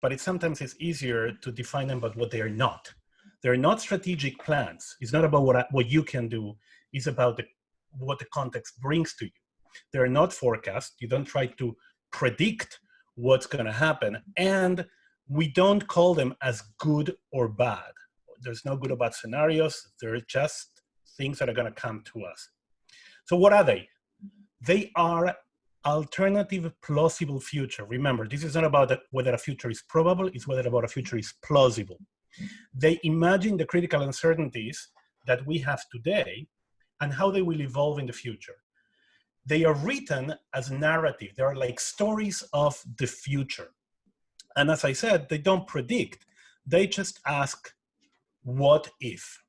but it sometimes is easier to define them about what they are not. They're not strategic plans. It's not about what, I, what you can do. It's about the, what the context brings to you. They're not forecasts. You don't try to predict what's going to happen. And we don't call them as good or bad. There's no good or bad scenarios. They're just things that are going to come to us. So what are they? They are alternative plausible future. Remember, this is not about whether a future is probable, it's whether about a future is plausible. They imagine the critical uncertainties that we have today and how they will evolve in the future. They are written as narrative. They are like stories of the future. And as I said, they don't predict. They just ask, what if?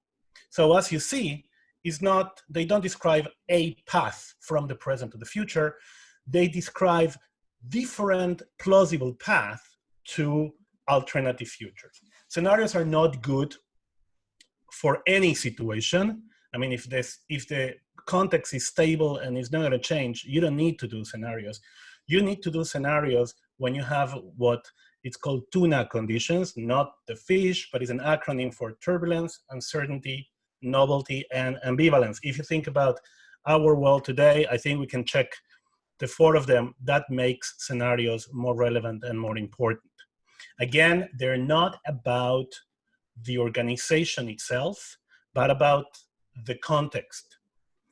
So as you see, is not, they don't describe a path from the present to the future. They describe different plausible paths to alternative futures. Scenarios are not good for any situation. I mean, if this, if the context is stable and is not going to change, you don't need to do scenarios. You need to do scenarios when you have what it's called tuna conditions, not the fish, but it's an acronym for turbulence, uncertainty, novelty, and ambivalence. If you think about our world today, I think we can check the four of them. That makes scenarios more relevant and more important. Again, they're not about the organization itself, but about the context.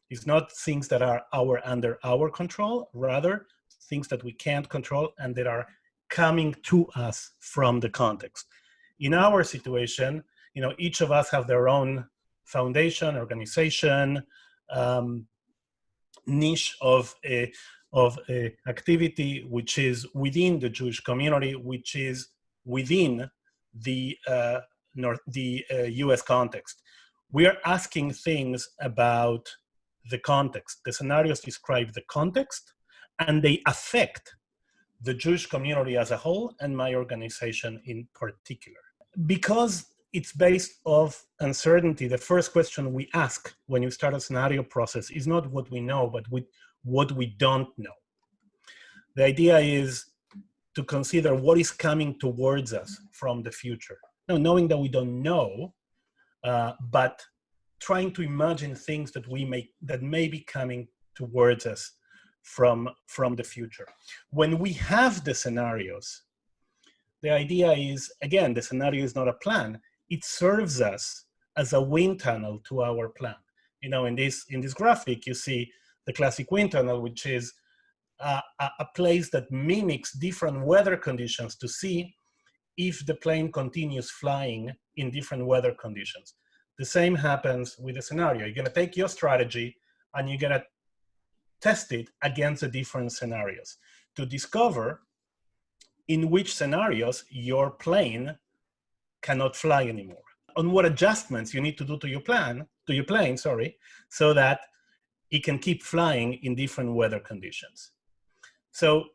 It's not things that are our under our control, rather things that we can't control and that are coming to us from the context. In our situation, you know, each of us have their own foundation, organization, um, niche of a, of activity which is within the Jewish community, which is within the, uh, North, the uh, US context. We are asking things about the context. The scenarios describe the context and they affect the Jewish community as a whole and my organization in particular. Because it's based of uncertainty, the first question we ask when you start a scenario process is not what we know, but what we don't know. The idea is to consider what is coming towards us from the future. Now, knowing that we don't know, uh, but trying to imagine things that we may that may be coming towards us from, from the future. When we have the scenarios, the idea is, again, the scenario is not a plan. It serves us as a wind tunnel to our plan. You know, in this, in this graphic, you see the classic wind tunnel, which is a, a place that mimics different weather conditions to see if the plane continues flying in different weather conditions. The same happens with the scenario. You're gonna take your strategy and you're gonna test it against the different scenarios to discover in which scenarios your plane cannot fly anymore. On what adjustments you need to do to your plan, to your plane, sorry, so that it can keep flying in different weather conditions. So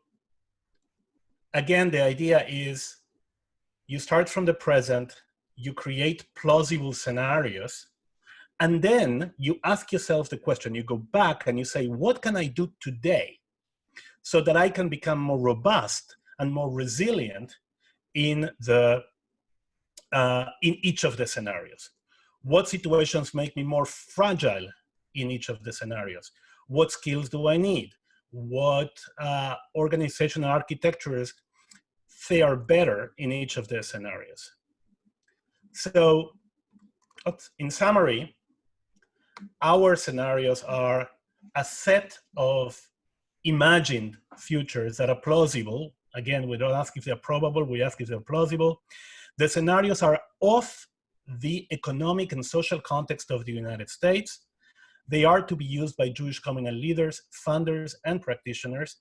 again, the idea is you start from the present, you create plausible scenarios and then you ask yourself the question, you go back and you say, what can I do today so that I can become more robust and more resilient in, the, uh, in each of the scenarios? What situations make me more fragile in each of the scenarios? What skills do I need? What uh, organizational architectures fare better in each of the scenarios? So in summary, our scenarios are a set of imagined futures that are plausible. Again, we don't ask if they're probable, we ask if they're plausible. The scenarios are of the economic and social context of the United States. They are to be used by Jewish communal leaders, funders, and practitioners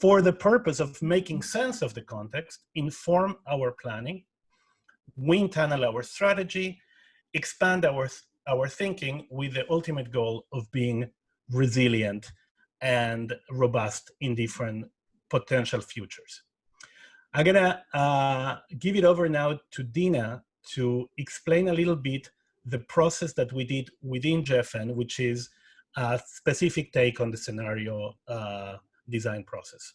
for the purpose of making sense of the context, inform our planning, wind tunnel our strategy, expand our our thinking with the ultimate goal of being resilient and robust in different potential futures. I'm gonna uh, give it over now to Dina to explain a little bit the process that we did within JFN, which is a specific take on the scenario uh, design process.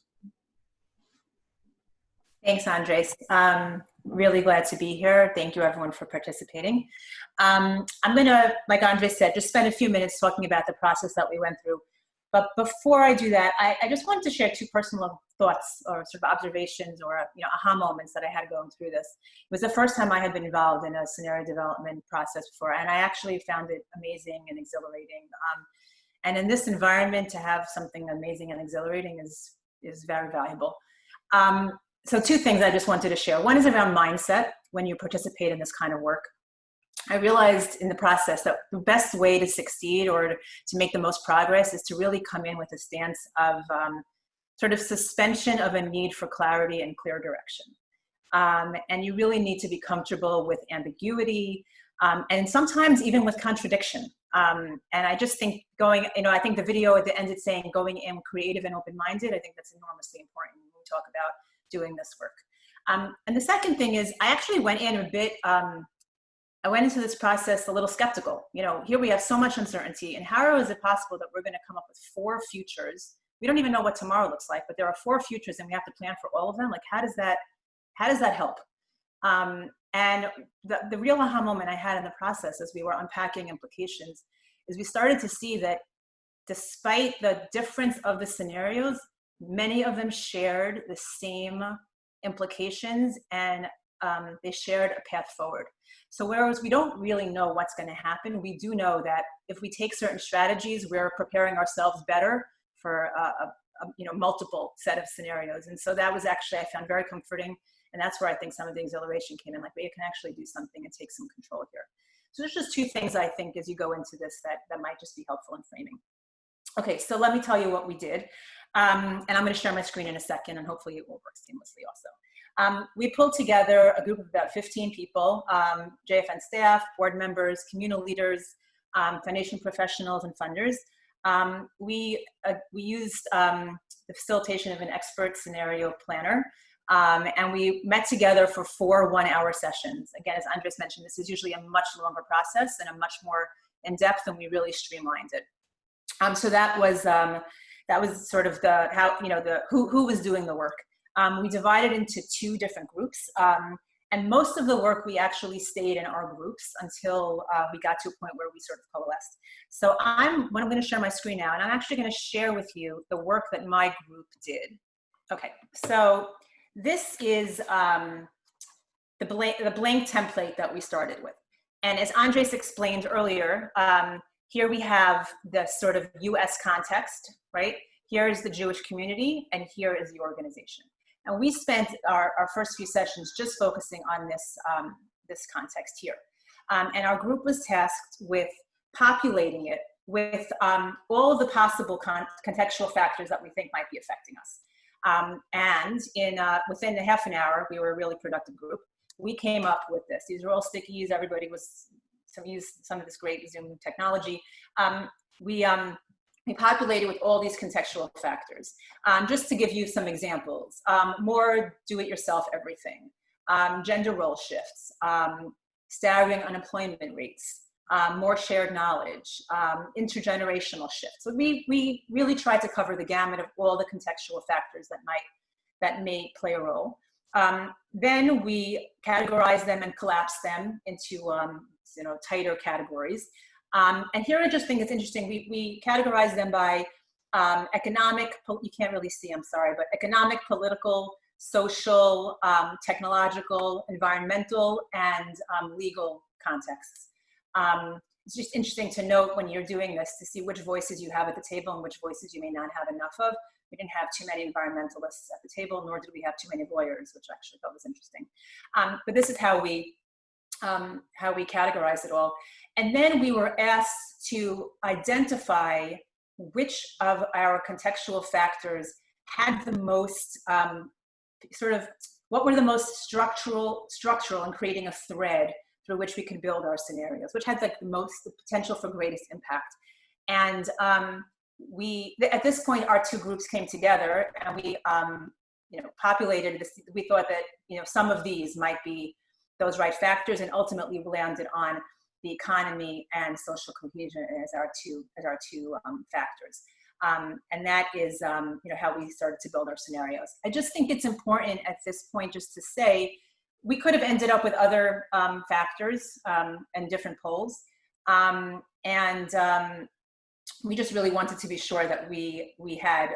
Thanks, Andres. Um, really glad to be here. Thank you everyone for participating. Um, I'm gonna, like Andres said, just spend a few minutes talking about the process that we went through. But before I do that, I, I, just wanted to share two personal thoughts or sort of observations or you know aha moments that I had going through this. It was the first time I had been involved in a scenario development process before, and I actually found it amazing and exhilarating. Um, and in this environment, to have something amazing and exhilarating is is very valuable. Um, so two things I just wanted to share. One is around mindset when you participate in this kind of work. I realized in the process that the best way to succeed or to, make the most progress is to really come in with a stance of um, sort of suspension of a need for clarity and clear direction. Um, and you really need to be comfortable with ambiguity um, and sometimes even with contradiction. Um, and I just think going, you know, I think the video at the end it's saying going in creative and open-minded. I think that's enormously important when we talk about doing this work. Um, and the second thing is I actually went in a bit um, I went into this process a little skeptical. You know, here we have so much uncertainty, and how is it possible that we're going to come up with four futures? We don't even know what tomorrow looks like, but there are four futures, and we have to plan for all of them. Like, how does that, how does that help? Um, and the, the real aha moment I had in the process as we were unpacking implications is we started to see that despite the difference of the scenarios, many of them shared the same implications and um, they shared a path forward. So whereas we don't really know what's going to happen, we do know that if we take certain strategies, we're preparing ourselves better for a, a, a, you know multiple set of scenarios. And so that was actually I found very comforting, and that's where I think some of the exhilaration came in. Like, but you can actually do something and take some control here. So there's just two things I think as you go into this that that might just be helpful in framing. Okay, so let me tell you what we did. Um, and I'm going to share my screen in a second, and hopefully it will work seamlessly also. Um, we pulled together a group of about 15 people, um, JFN staff, board members, communal leaders, um, foundation professionals, and funders. Um, we, uh, we used um, the facilitation of an expert scenario planner, um, and we met together for four one-hour sessions. Again, as Andres mentioned, this is usually a much longer process and a much more in-depth, and we really streamlined it. so that was that was sort of the how you know the who who was doing the work. Um, we divided into two different groups. Um, and most of the work we actually stayed in our groups until uh, we got to a point where we sort of coalesced. So I'm, I'm going to share my screen now, and I'm actually going to share with you the work that my group did. Okay, so this is um, the, blank, the blank template that we started with. And as Andres explained earlier, um, here we have the sort of US context, right? Here is the Jewish community, and here is the organization. And we spent our, our first few sessions just focusing on this, um, this context here. Um, and our group was tasked with populating it with um, all the possible con contextual factors that we think might be affecting us. Um, and in uh, within a half an hour, we were a really productive group. We came up with this. These are all stickies. Everybody was some used some of this great Zoom technology. Um, we um, we populated with all these contextual factors. Um, just to give you some examples, um, more do-it-yourself everything, um, gender role shifts, um, staggering unemployment rates, um, more shared knowledge, um, intergenerational shifts. So we, we really try to cover the gamut of all the contextual factors that might, that may play a role. then we categorize them and collapse them into you know, tighter categories. Um, and here I just think it's interesting. We, we categorize them by um, economic, you can't really see, I'm sorry, but economic, political, social, um, technological, environmental, and um, legal contexts. Um, it's just interesting to note when you're doing this to see which voices you have at the table and which voices you may not have enough of. We didn't have too many environmentalists at the table, nor did we have too many lawyers, which I actually thought was interesting. Um, but this is how we um, how we categorize it all. And then we were asked to identify which of our contextual factors had the most um, sort of, what were the most structural, structural in creating a thread through which we could build our scenarios, which had like the most, the potential for greatest impact. And um, we, at this point, our two groups came together and we, um, you know, populated this, we thought that, you know, some of these might be those right factors and ultimately landed on the economy and social cohesion as our two, as our two um, factors. Um, and that is, um, you know, how we started to build our scenarios. I just think it's important at this point just to say, we could have ended up with other um, factors um, and different poles. Um, and we just really wanted to be sure that we, we had,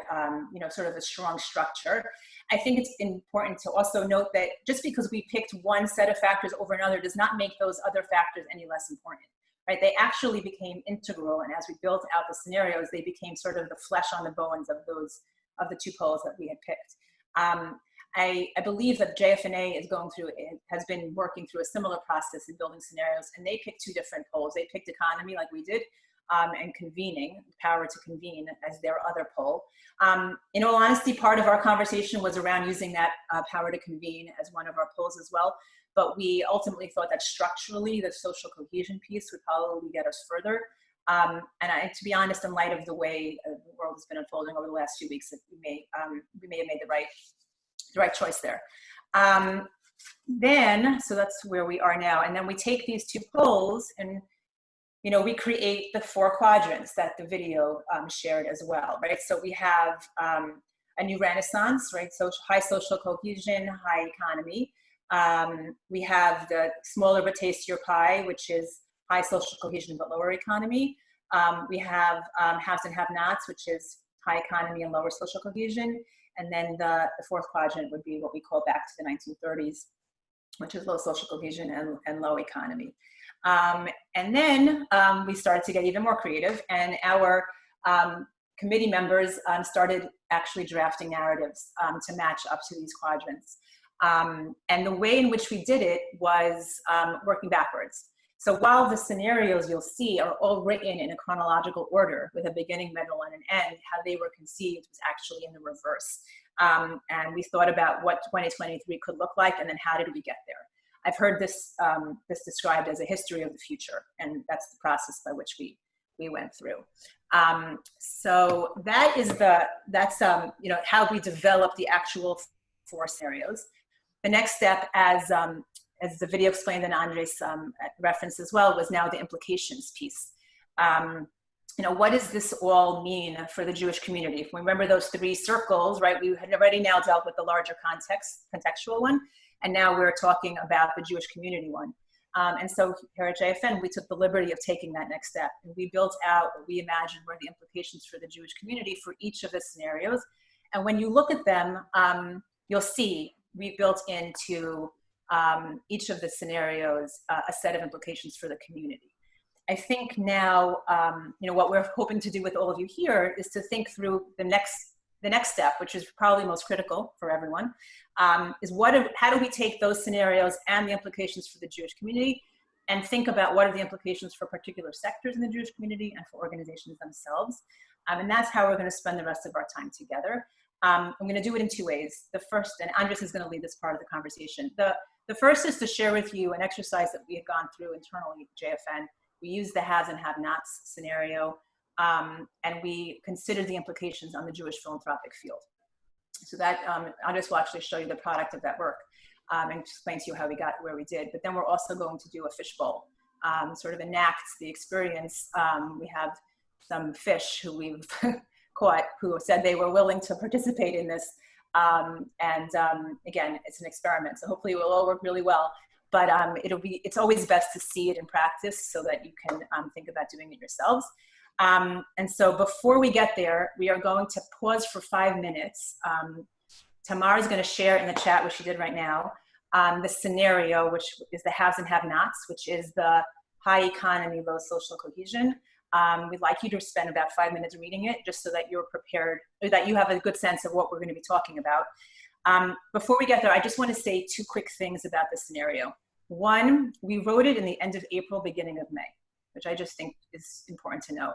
you know, sort of a strong structure. I think it's important to also note that just because we picked one set of factors over another does not make those other factors any less important right? They actually became integral, and as we built out the scenarios, they became sort of the flesh on the bones of those of the two poles that we had picked. Um, I, I, believe that JFNA is going through, has been working through a similar process in building scenarios, and they picked two different poles. They picked economy, like we did, um, and convening, power to convene as their other pole. Um, in all honesty, part of our conversation was around using that uh, power to convene as one of our poles as well but we ultimately thought that structurally the social cohesion piece would probably get us further. Um, and I, to be honest, in light of the way uh, the world has been unfolding over the last few weeks, we may, um, we may have made the right, the right choice there. Um, then, so that's where we are now. And then we take these two poles and, you know, we create the four quadrants that the video um, shared as well, right? So we have um, a new renaissance, right? So high social cohesion, high economy. Um, we have the smaller but tastier pie, which is high social cohesion but lower economy. Um, we have um, haves and have-nots, which is high economy and lower social cohesion. And then the, the, fourth quadrant would be what we call back to the 1930s, which is low social cohesion and, and low economy. Um, and then um, we started to get even more creative and our um, committee members um, started actually drafting narratives to match up to these quadrants. Um, and the way in which we did it was um, working backwards. So while the scenarios you'll see are all written in a chronological order with a beginning, middle, and an end, how they were conceived was actually in the reverse. Um, and we thought about what 2023 could look like and then how did we get there. I've heard this, um, this described as a history of the future, and that's the process by which we, we went through. Um, so that is the, that's, um, you know, how we develop the actual four scenarios. The next step, as, um, as the video explained and Andres um, referenced as well, was now the implications piece. Um, you know, what does this all mean for the Jewish community? If we remember those three circles, right, we had already now dealt with the larger context, contextual one, and now we're talking about the Jewish community one. Um, and so here at JFN, we took the liberty of taking that next step. And we built out what we imagined were the implications for the Jewish community for each of the scenarios. And when you look at them, um, you'll see we built into um, each of the scenarios uh, a set of implications for the community. I think now, um, you know, what we're hoping to do with all of you here is to think through the next, the next step, which is probably most critical for everyone, um, is what, how do we take those scenarios and the implications for the Jewish community and think about what are the implications for particular sectors in the Jewish community and for organizations themselves. Um, and that's how we're gonna spend the rest of our time together. Um, I'm going to do it in two ways. The first, and Andres is going to lead this part of the conversation. The, the first is to share with you an exercise that we had gone through internally at JFN. We used the has and have nots scenario, um, and we considered the implications on the Jewish philanthropic field. So that, um, Andres will actually show you the product of that work um, and explain to you how we got where we did. But then we're also going to do a fishbowl, um, sort of enact the experience. Um, we have some fish who we've caught who said they were willing to participate in this. Um, and um, again, it's an experiment, so hopefully it will all work really well. But um, it'll be, it's always best to see it in practice so that you can um, think about doing it yourselves. Um, and so before we get there, we are going to pause for five minutes. Um, Tamar is going to share in the chat, which she did right now, the scenario, which is the haves and have-nots, which is the high economy, low social cohesion. Um, we'd like you to spend about five minutes reading it just so that you're prepared, or that you have a good sense of what we're going to be talking about. Um, before we get there, I just want to say two quick things about the scenario. One, we wrote it in the end of April, beginning of May, which I just think is important to note.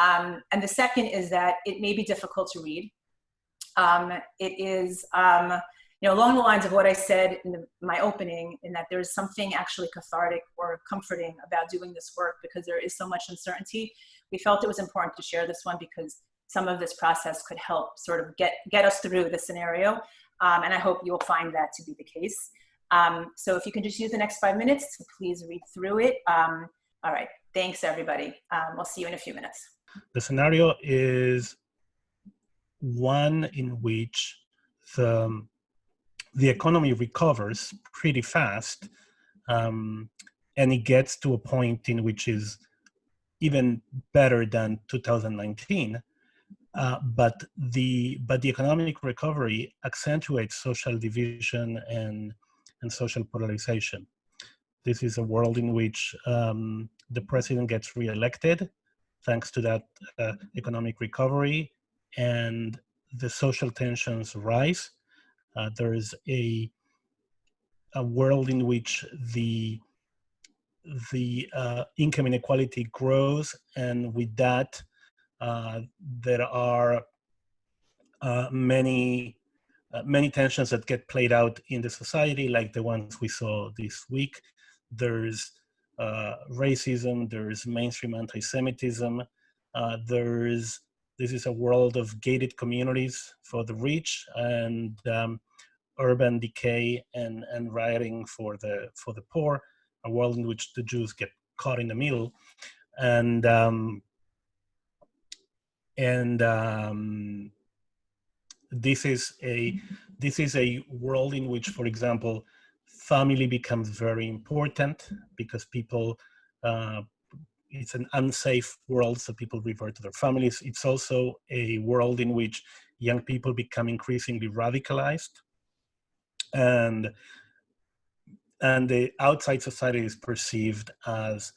Um, and the second is that it may be difficult to read. Um, it is, um, you know, along the lines of what I said in the, my opening, in that there's something actually cathartic or comforting about doing this work because there is so much uncertainty. We felt it was important to share this one because some of this process could help sort of get, get us through the scenario. Um, and I hope you'll find that to be the case. Um, so if you can just use the next five minutes to please read through it. Um, all right, thanks everybody. Um, we'll see you in a few minutes. The scenario is one in which the, the economy recovers pretty fast um, and it gets to a point in which is even better than 2019. Uh, but the but the economic recovery accentuates social division and and social polarization. This is a world in which um, the president gets reelected thanks to that uh, economic recovery and the social tensions rise. Uh, there is a, a world in which the, the uh, income inequality grows and with that uh, there are uh, many uh, many tensions that get played out in the society like the ones we saw this week. There's uh, racism, there's mainstream anti-Semitism, uh, there's this is a world of gated communities for the rich and um, urban decay and, and rioting for the for the poor, a world in which the Jews get caught in the middle, and um, and um, this is a this is a world in which, for example, family becomes very important because people, uh, it's an unsafe world, so people revert to their families. It's also a world in which young people become increasingly radicalized and and the outside society is perceived as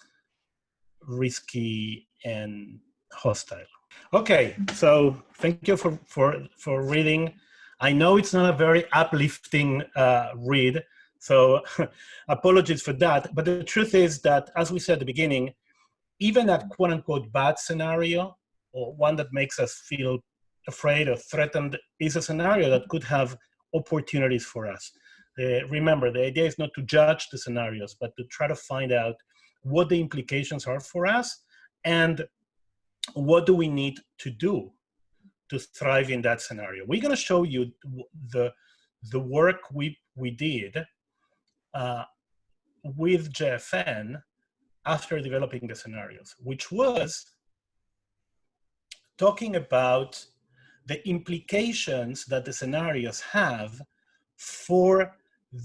risky and hostile. Okay, so thank you for, for, for reading. I know it's not a very uplifting uh, read, so apologies for that. But the truth is that, as we said at the beginning, even a quote unquote bad scenario, or one that makes us feel afraid or threatened, is a scenario that could have opportunities for us. Uh, remember, the idea is not to judge the scenarios, but to try to find out what the implications are for us and what do we need to do to thrive in that scenario? We're going to show you the, the work we, we did uh, with JFN after developing the scenarios, which was talking about the implications that the scenarios have for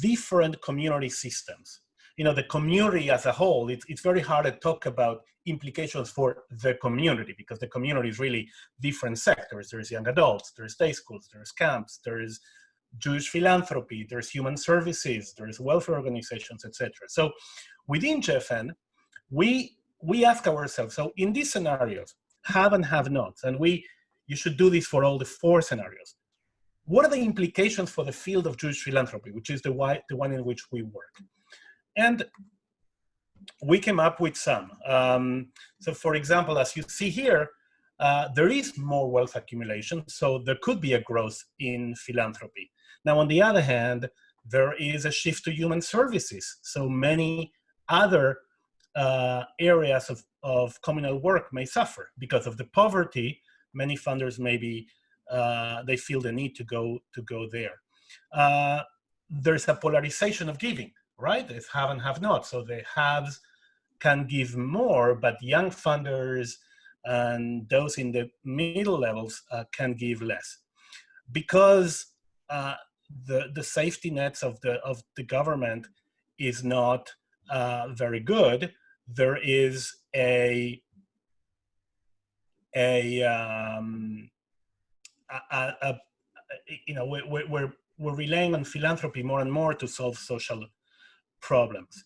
different community systems. You know, the community as a whole, it's, it's very hard to talk about implications for the community because the community is really different sectors. There's young adults, there's day schools, there's camps, there's Jewish philanthropy, there's human services, there's welfare organizations, etc. So within JFN, we we ask ourselves, so in these scenarios, have and have nots, and we you should do this for all the four scenarios. What are the implications for the field of Jewish philanthropy, which is the, why, the one in which we work? And we came up with some. Um, so for example, as you see here, uh, there is more wealth accumulation, so there could be a growth in philanthropy. Now, on the other hand, there is a shift to human services. So many other uh, areas of, of communal work may suffer because of the poverty. Many funders maybe uh, they feel the need to go to go there. Uh, there's a polarization of giving right? It's have and have not. So the haves can give more, but young funders and those in the middle levels uh, can give less. Because uh, the, the safety nets of the, of the government is not uh, very good, there is a, a, um, a, a, you know, we're, we're, we're relying on philanthropy more and more to solve social problems.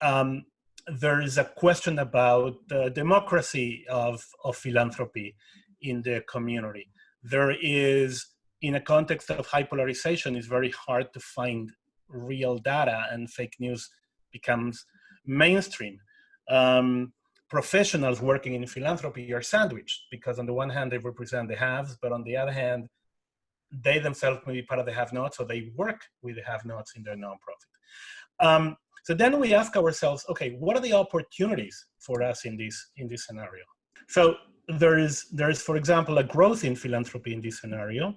Um, there is a question about the democracy of, of philanthropy in the community. There is, in a context of high polarization, it's very hard to find real data and fake news becomes mainstream. Um, professionals working in philanthropy are sandwiched because on the one hand they represent the haves, but on the other hand, they themselves may be part of the have-nots, so they work with the have-nots in their nonprofit. Um, so then we ask ourselves, okay, what are the opportunities for us in this, in this scenario? So there is, there is, for example, a growth in philanthropy in this scenario.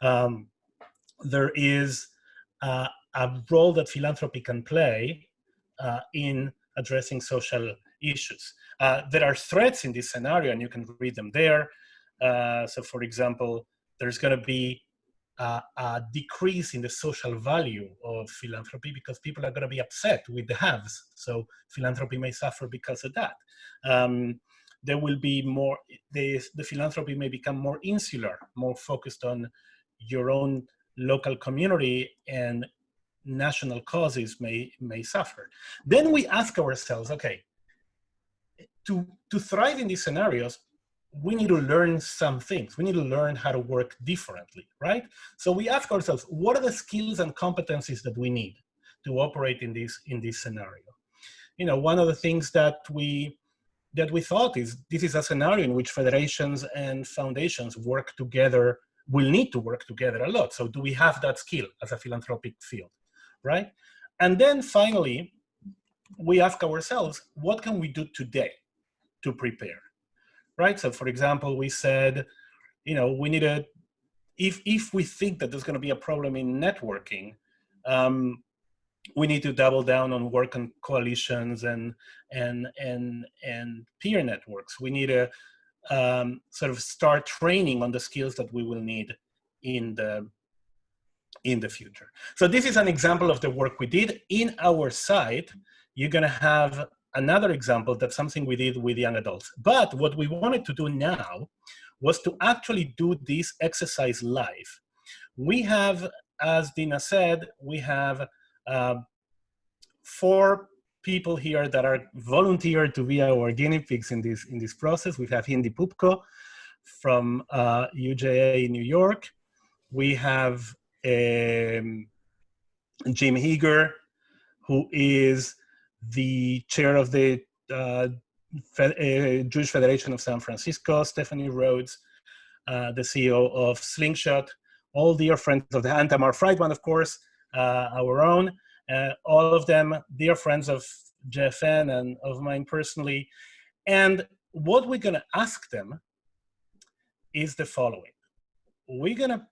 Um, there is uh, a role that philanthropy can play uh, in addressing social issues. Uh, there are threats in this scenario, and you can read them there. Uh, so, for example, there's going to be uh, a decrease in the social value of philanthropy because people are going to be upset with the haves. So philanthropy may suffer because of that. Um, there will be more, the, the philanthropy may become more insular, more focused on your own local community and national causes may, may suffer. Then we ask ourselves, okay, to, to thrive in these scenarios, we need to learn some things. We need to learn how to work differently, right? So we ask ourselves, what are the skills and competencies that we need to operate in this, in this scenario? You know, one of the things that we, that we thought is this is a scenario in which federations and foundations work together, will need to work together a lot. So do we have that skill as a philanthropic field, right? And then finally, we ask ourselves, what can we do today to prepare? right? So for example, we said, you know, we need a, if, if we think that there's gonna be a problem in networking, um, we need to double down on work on coalitions and, and, and, and peer networks. We need to um, sort of start training on the skills that we will need in the, in the future. So this is an example of the work we did. In our site, you're gonna have another example that's something we did with young adults. But what we wanted to do now was to actually do this exercise live. We have, as Dina said, we have uh, four people here that are volunteered to be our guinea pigs in this, in this process. We have Hindy Poupko from uh, UJA in New York. We have um, Jim Heger, who is the chair of the uh, Fe uh, Jewish Federation of San Francisco, Stephanie Rhodes, uh, the CEO of Slingshot, all dear friends of the and Tamar Friedman, of course, our own, uh, all of them dear friends of JFN and of mine personally. And what we're gonna ask them is the following. We're gonna,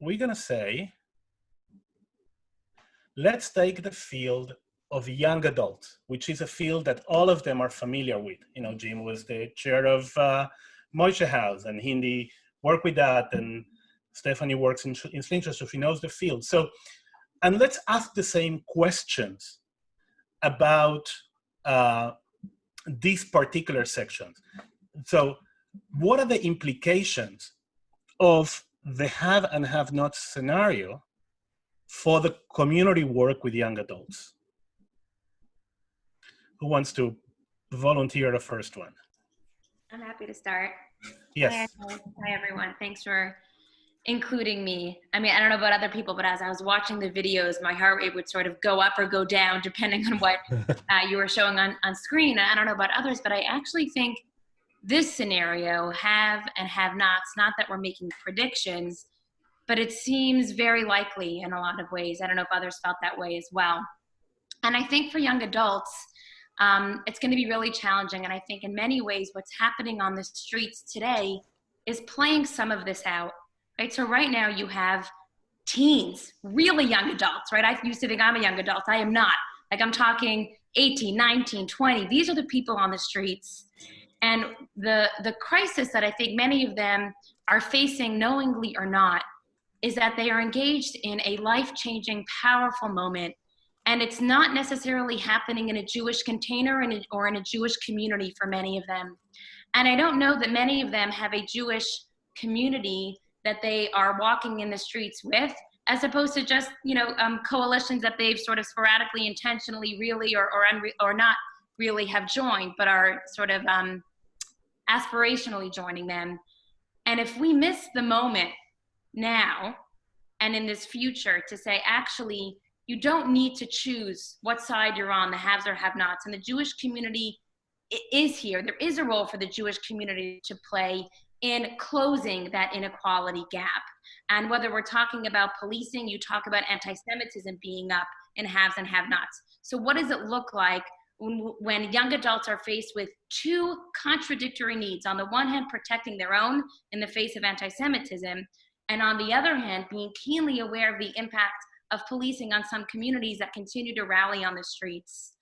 we're gonna say, let's take the field of young adults, which is a field that all of them are familiar with. You know, Jim was the chair of uh, House and Hindy worked with that and Stephanie works in, in Slingshot, so she knows the field. So, and let's ask the same questions about uh, these particular sections. So what are the implications of the have and have not scenario for the community work with young adults? who wants to volunteer the first one? I'm happy to start. Yes. Hi, hi, everyone. Thanks for including me. I mean, I don't know about other people, but as I was watching the videos, my heart rate would sort of go up or go down depending on what uh, you were showing on, on screen. I don't know about others, but I actually think this scenario, have and have nots, not that we're making predictions, but it seems very likely in a lot of ways. I don't know if others felt that way as well. And I think for young adults, um, it's going to be really challenging. And I think in many ways, what's happening on the streets today is playing some of this out, right? So right now you have teens, really young adults, right? I used to think I'm a young adult. I am not. Like I'm talking 18, 19, 20. These are the people on the streets. And the, the crisis that I think many of them are facing knowingly or not is that they are engaged in a life-changing, powerful moment and it's not necessarily happening in a Jewish container or in a Jewish community for many of them. And I don't know that many of them have a Jewish community that they are walking in the streets with, as opposed to just, you know, um, coalitions that they've sort of sporadically, intentionally, really, or, or, or not really have joined, but are sort of um, aspirationally joining them. And if we miss the moment now and in this future to say, actually, you don't need to choose what side you're on, the haves or have nots. And the Jewish community is here. There is a role for the Jewish community to play in closing that inequality gap. And whether we're talking about policing, you talk about anti-Semitism being up in haves and have-nots. So what does it look like when, young adults are faced with two contradictory needs? On the one hand, protecting their own in the face of anti-Semitism, and on the other hand, being keenly aware of the impact of policing on some communities that continue to rally on the streets.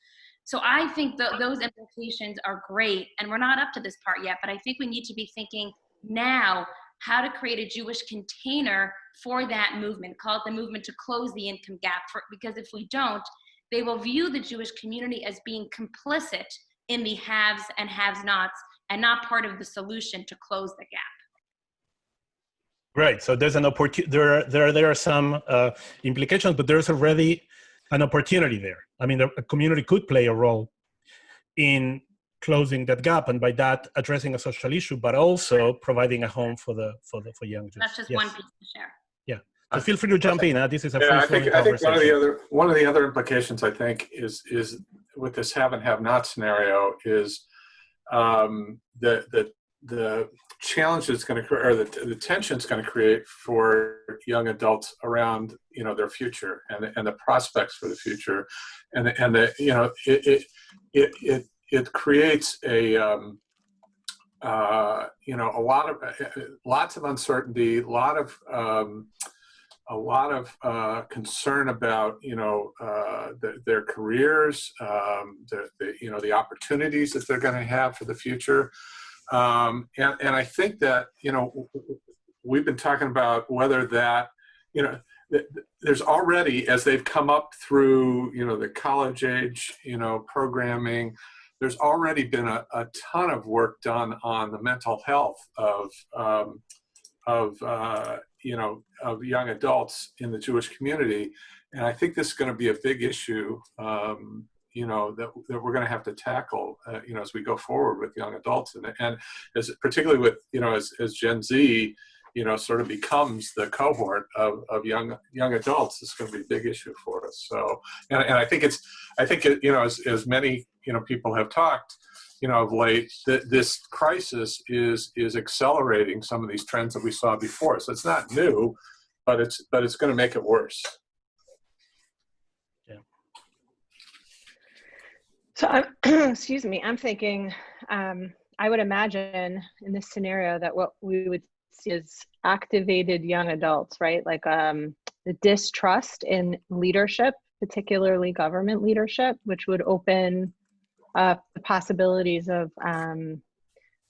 So I think that those implications are great, and we're not up to this part yet, but I think we need to be thinking now how to create a Jewish container for that movement. Call it the movement to close the income gap. For, because if we don't, they will view the Jewish community as being complicit in the haves and have nots and not part of the solution to close the gap. Right. So there's an opportunity. There, there, there are some uh, implications, but there's already an opportunity there. I mean, the community could play a role in closing that gap, and by that addressing a social issue, but also providing a home for the for the for young Jews. That's just yes. one piece to share. Yeah. So feel free to jump in. Uh, this is a Yeah, I free-flowing think, I think one of the other, one of the other implications, I think, is, is with this have and have not scenario is um, the, the, the challenge it's going to, or the, the tension it's going to create for young adults around, you know, their future and, the- and the prospects for the future. And, and the, you know, it, it, it, it, it creates a, um, uh, you know, a lot of, uh, lots of uncertainty, a lot of, um, a lot of uh, concern about you know uh, the, their careers, um, the, the you know the opportunities that they're going to have for the future, um, and and I think that you know we've been talking about whether that you know th- th- there's already as they've come up through you know the college age you know programming there's already been a, a ton of work done on the mental health of um, of uh, you know of young adults in the Jewish community, and I think this is going to be a big issue. Um, you know that, that we're going to have to tackle. Uh, you know as we go forward with young adults, and and as particularly with you know as as Gen Z, you know sort of becomes the cohort of, of young young adults. It's going to be a big issue for us. So and, and I think it's I think it, you know as as many you know people have talked you know, of late, that this crisis is is accelerating some of these trends that we saw before. So it's not new, but it's but it's going to make it worse. Yeah. So, I'm, excuse me, I'm thinking, um, I would imagine in this scenario that what we would is activated young adults, right? Like um, the distrust in leadership, particularly government leadership, which would open up the possibilities of um,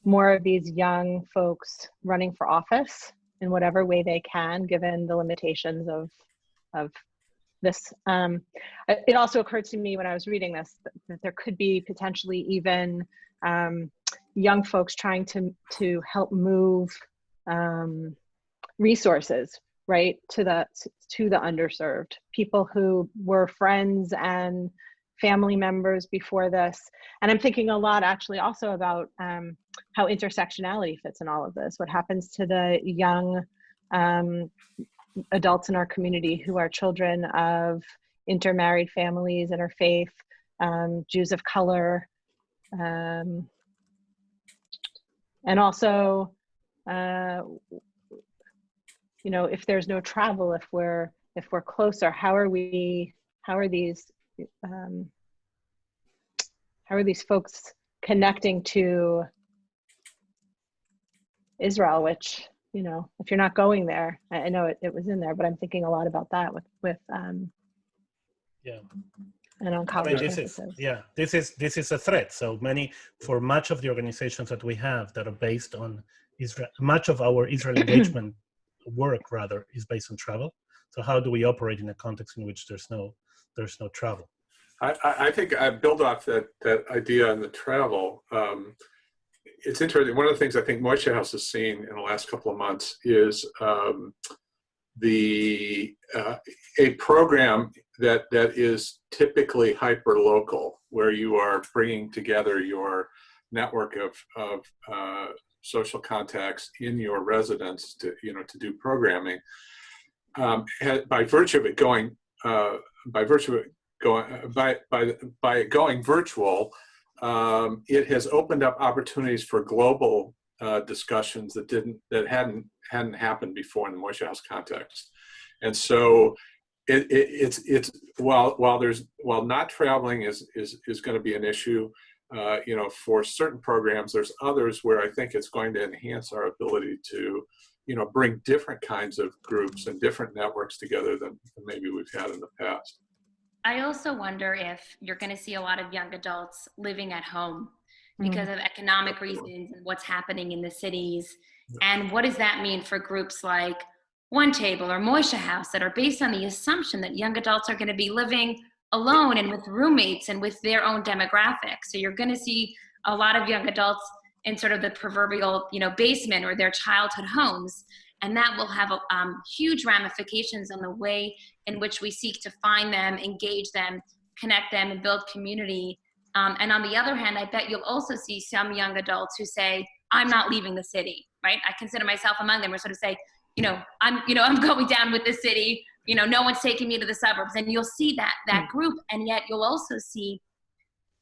more of these young folks running for office in whatever way they can, given the limitations of of this. Um, it it also occurred to me when I was reading this that, that there could be potentially even um, young folks trying to to help move um, resources right to the to the underserved people who were friends and family members before this. And i'm thinking a lot actually also about um, how intersectionality fits in all of this what happens to the young um, adults in our community who are children of intermarried families, interfaith, um, Jews of color, um, and also, uh, you know, if there's no travel, if we're if we're closer, how are we? How are these? Um, how are these folks connecting to Israel, which you know, if you're not going there, I, I know it, it was in there, but I'm thinking a lot about that with with um, Yeah. and on I mean, this is yeah, this is this is a threat. So many for much of the organizations that we have that are based on Israel, much of our Israel engagement work rather is based on travel. So how do we operate in a context in which there's no there's no travel? I, I I think I build off that that idea on the travel. Um, it's interesting. One of the things I think Moishe House has seen in the last couple of months is um, the uh, a program that that is typically hyper local, where you are bringing together your network of of uh, social contacts in your residence to you know to do programming. Um, by virtue of it going uh, by virtue of it going by by by going virtual, um, it has opened up opportunities for global uh, discussions that didn't that hadn't hadn't happened before in the Moishe House context, and so it, it, it's it's while while there's while not traveling is is is going to be an issue. Uh, you know, for certain programs, there's others where I think it's going to enhance our ability to, you know, bring different kinds of groups and different networks together than, than maybe we've had in the past. I also wonder if you're going to see a lot of young adults living at home because of economic reasons and what's happening in the cities. And what does that mean for groups like One Table or Moishe House that are based on the assumption that young adults are going to be living alone and with roommates and with their own demographics. So you're going to see a lot of young adults in sort of the proverbial, you know, basement or their childhood homes. And that will have um, huge ramifications on the way in which we seek to find them, engage them, connect them, and build community. Um, and on the other hand, I bet you'll also see some young adults who say, I'm not leaving the city, right? I consider myself among them, or sort of say, you know, I'm, you know, I'm going down with the city. You know, no one's taking me to the suburbs, and you'll see that that Hmm. group, and yet you'll also see,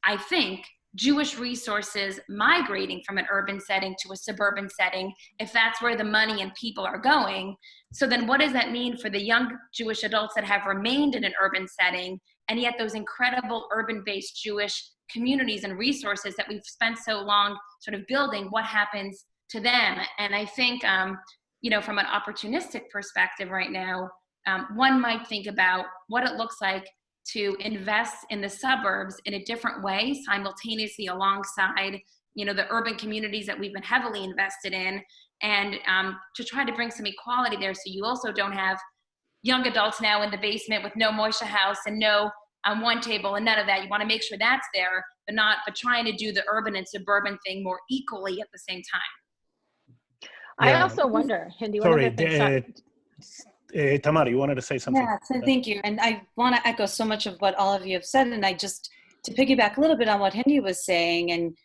I think, Jewish resources migrating from an urban setting to a suburban setting, if that's where the money and people are going. So then, what does that mean for the young Jewish adults that have remained in an urban setting, and yet those incredible urban-based Jewish communities and resources that we've spent so long sort of building? What happens to them? And I think, um, you know, from an opportunistic perspective right now, um, one might think about what it looks like to invest in the suburbs in a different way simultaneously alongside you know the urban communities that we've been heavily invested in and um, to try to bring some equality there so you also don't have young adults now in the basement with no Moishe House and no um, OneTable and none of that you want to make sure that's there but not but trying to do the urban and suburban thing more equally at the same time I also wonder, Hindy, one Sorry, of the things. uh, uh, Tamara, you wanted to say something? Yeah, so thank you. And I want to echo so much of what all of you have said. And I just, to piggyback a little bit on what Hindy was saying, and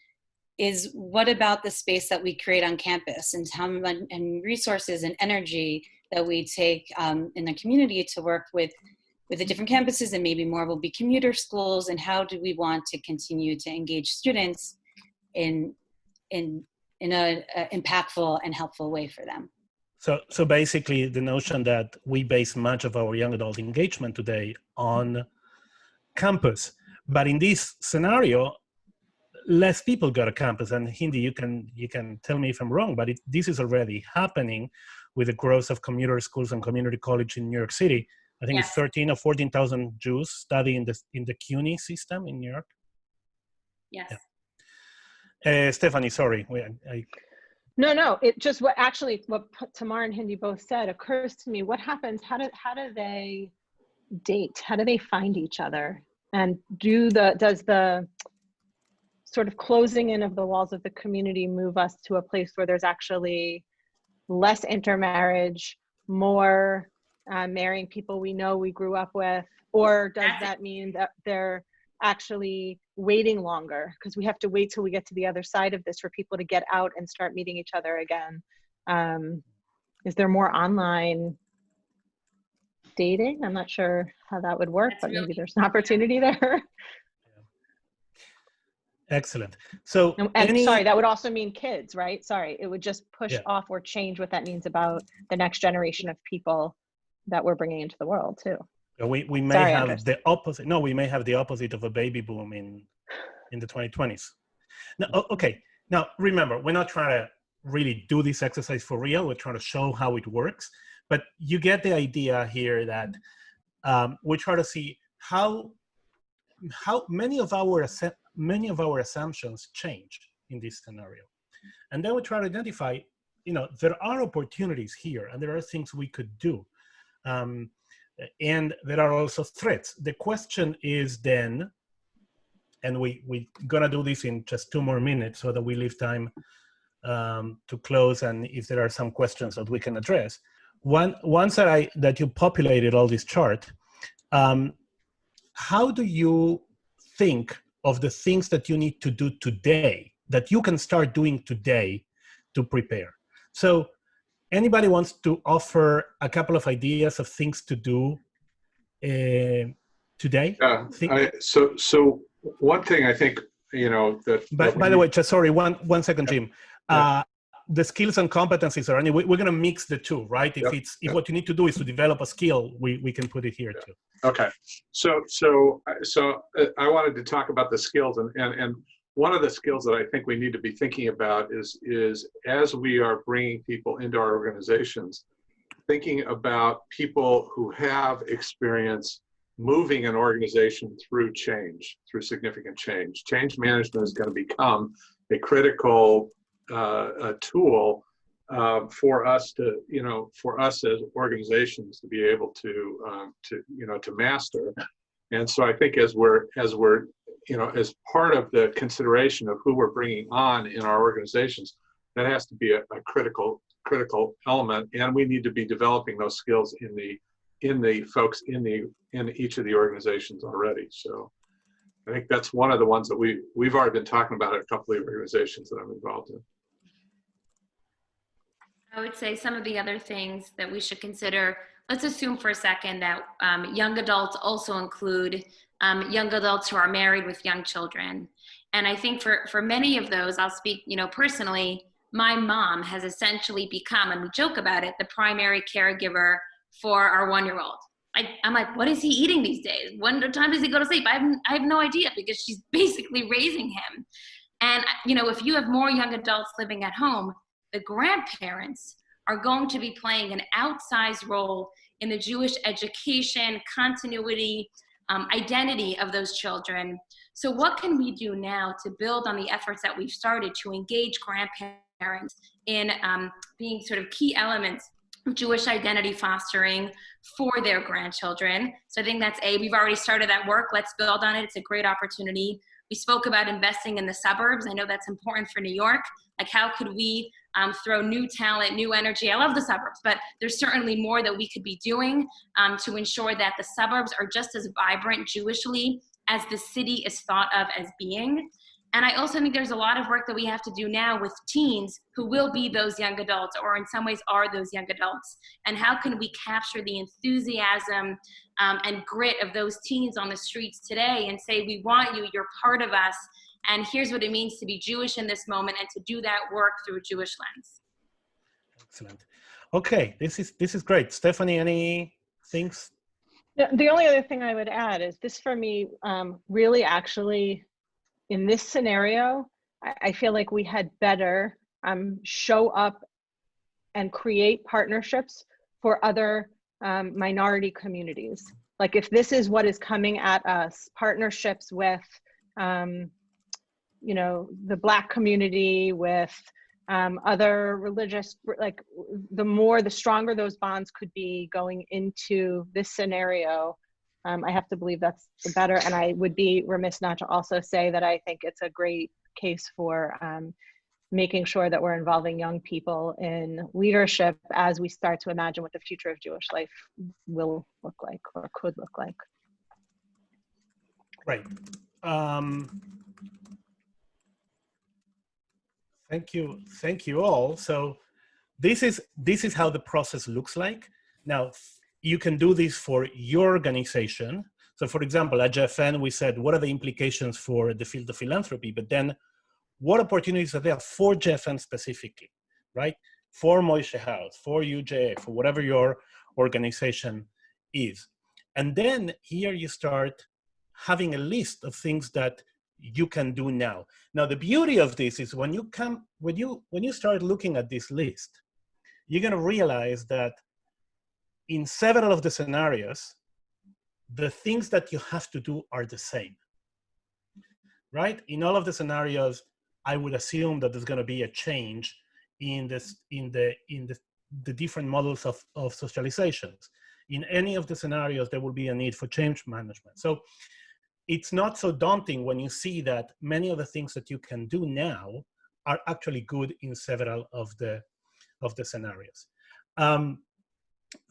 is what about the space that we create on campus and how much and resources and energy that we take um, in the community to work with with the different campuses and maybe more will be commuter schools and how do we want to continue to engage students in in in a, a impactful and helpful way for them So, so basically, the notion that we base much of our young adult engagement today on campus, but in this scenario, less people go to campus. And Hindy, you can you can tell me if I'm wrong, but it, this is already happening with the growth of commuter schools and community college in New York City. I think it's 13 or 14,000 Jews study in the in the CUNY system in New York. yes Uh, Stephanie, sorry, we, I, No, no, it just what actually what Tamar and Hindy both said occurs to me. What happens? How do how do they date? How do they find each other? And do the does the sort of closing in of the walls of the community move us to a place where there's actually less intermarriage, more uh, marrying people we know we grew up with, or does that mean that they're actually waiting longer because we have to wait till we get to the other side of this for people to get out and start meeting each other again. Um, is there more online dating? I'm not sure how that would work That's but maybe there's an opportunity there. Excellent. So, and, and any, sorry that would also mean kids right? Sorry it would just push Yeah. off or change what that means about the next generation of people that we're bringing into the world too We, we may Sorry, have the opposite. No, we may have the opposite of a baby boom in in the 2020s. Now, okay. Now, remember, we're not trying to really do this exercise for real. We're trying to show how it works. But you get the idea here that um, we try to see how how many of our many of our assumptions change in this scenario, and then we try to identify. You know, there are opportunities here, and there are things we could do. Um, and there are also threats. The question is then, and we we're gonna do this in just two more minutes so that we leave time um, to close, and if there are some questions that we can address. One once that I that you populated all this chart, um, how do you think of the things that you need to do today that you can start doing today to prepare? So anybody wants to offer a couple of ideas of things to do uh, today? Yeah, I, so, so one thing I think, you know, that. By, that by the way, just sorry, one one second, Jim. Yeah. Uh, the skills and competencies are, and we, we're going to mix the two, right? If Yep. it's if Yep. what you need to do is to develop a skill, we we can put it here too. Okay, so, so, so uh, I wanted to talk about the skills and, and, and one of the skills that I think we need to be thinking about is, is as we are bringing people into our organizations, thinking about people who have experience moving an organization through change, through significant change. Change management is going to become a critical uh, a tool uh, for us to, you know, for us as organizations to be able to, um, to, you know, to master. And so I think as we're, as we're, you know, as part of the consideration of who we're bringing on in our organizations, that has to be a, a critical, critical element. And we need to be developing those skills in the, in the folks in the, in each of the organizations already. So I think that's one of the ones that we, we've already been talking about at a couple of organizations that I'm involved in. I would say some of the other things that we should consider, let's assume for a second that um, young adults also include um, young adults who are married with young children. And I think for, for many of those, I'll speak, you know, personally, my mom has essentially become, and we joke about it, the primary caregiver for our one-year-old. I, am like, what is he eating these days? When time does he go to sleep? I have, I have no idea because she's basically raising him. And, you know, if you have more young adults living at home, the grandparents are going to be playing an outsized role in the Jewish education, continuity, um, identity of those children. So what can we do now to build on the efforts that we've started to engage grandparents in um, being sort of key elements of Jewish identity fostering for their grandchildren. So I think that's A, we've already started that work. Let's build on it. It's a great opportunity. We spoke about investing in the suburbs. I know that's important for New York. Like how could we um, throw new talent, new energy. I love the suburbs, but there's certainly more that we could be doing um, to ensure that the suburbs are just as vibrant Jewishly as the city is thought of as being. And I also think there's a lot of work that we have to do now with teens who will be those young adults or in some ways are those young adults. And how can we capture the enthusiasm um, and grit of those teens on the streets today and say, we want you, you're part of us, and here's what it means to be Jewish in this moment and to do that work through a Jewish lens. Excellent. Okay, this is this is great. Stephanie, any things? Yeah, the only other thing I would add is this for me um, really actually in this scenario, I, I feel like we had better um, show up and create partnerships for other um, minority communities. Like if this is what is coming at us, partnerships with um, you know the black community with um, other religious like the more the stronger those bonds could be going into this scenario um, i have to believe that's the better. And i would be remiss not to also say that i think it's a great case for um, making sure that we're involving young people in leadership as we start to imagine what the future of jewish life will look like or could look like. Right. Um, Thank you. Thank you all. So this is, this is how the process looks like. Now, you can do this for your organization. So for example, at JFN, we said, what are the implications for the field of philanthropy? But then what opportunities are there for JFN specifically, right? For Moishe House, for UJA, for whatever your organization is. And then here you start having a list of things that you can do now. Now, the beauty of this is when you come, when you, when you start looking at this list, you're gonna realize that in several of the scenarios, the things that you have to do are the same, right? In all of the scenarios, I would assume that there's gonna be a change in this, in the, in the, the different models of, of socializations. In any of the scenarios, there will be a need for change management. So it's not so daunting when you see that many of the things that you can do now are actually good in several of the of the scenarios. Um,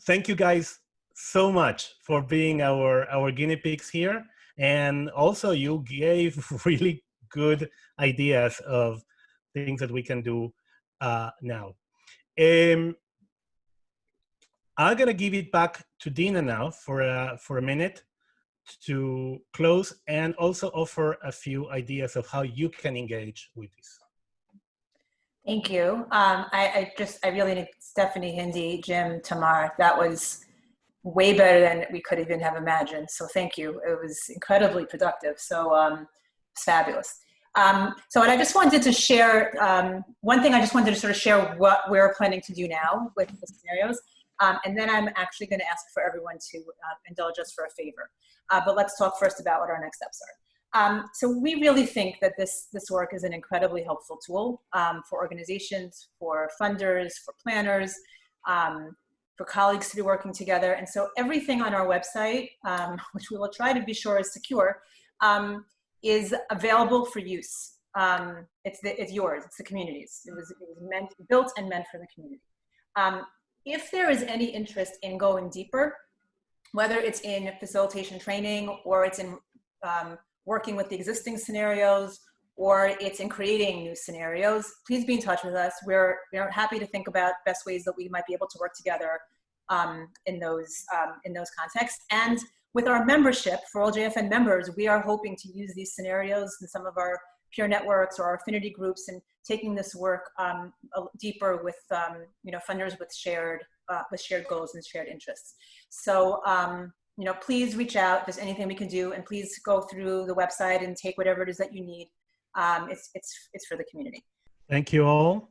thank you guys so much for being our our guinea pigs here, and also you gave really good ideas of things that we can do uh, now. Um, I'm gonna give it back to Dina now for a, for a minute to close and also offer a few ideas of how you can engage with this. Thank you. Um, I, I, just, I really need Stephanie, Hindy, Jim, Tamar. That was way better than we could even have imagined. So thank you. It was incredibly productive. So um, it's fabulous. Um, so, and I just wanted to share, um, one thing I just wanted to sort of share what we're planning to do now with the scenarios. Um, and then I'm actually going to ask for everyone to uh, indulge us for a favor. Uh, but let's talk first about what our next steps are. Um, so we really think that this, this work is an incredibly helpful tool um, for organizations, for funders, for planners, um, for colleagues to be working together. And so everything on our website, um, which we will try to be sure is secure, um, is available for use. Um, it's, the, it's yours, it's the community's. It was, it was meant, built and meant for the community. If there is any interest in going deeper, whether it's in facilitation training or it's in um, working with the existing scenarios or it's in creating new scenarios, please be in touch with us. We're, we're happy to think about best ways that we might be able to work together um, in, those, um, in those contexts. And with our membership, for all JFN members, we are hoping to use these scenarios in some of our peer networks or our affinity groups and taking this work um, deeper with um, you know funders with shared uh, with shared goals and shared interests. So um, you know please reach out if there's anything we can do and please go through the website and take whatever it is that you need. Um, it's it's it's for the community. Thank you all.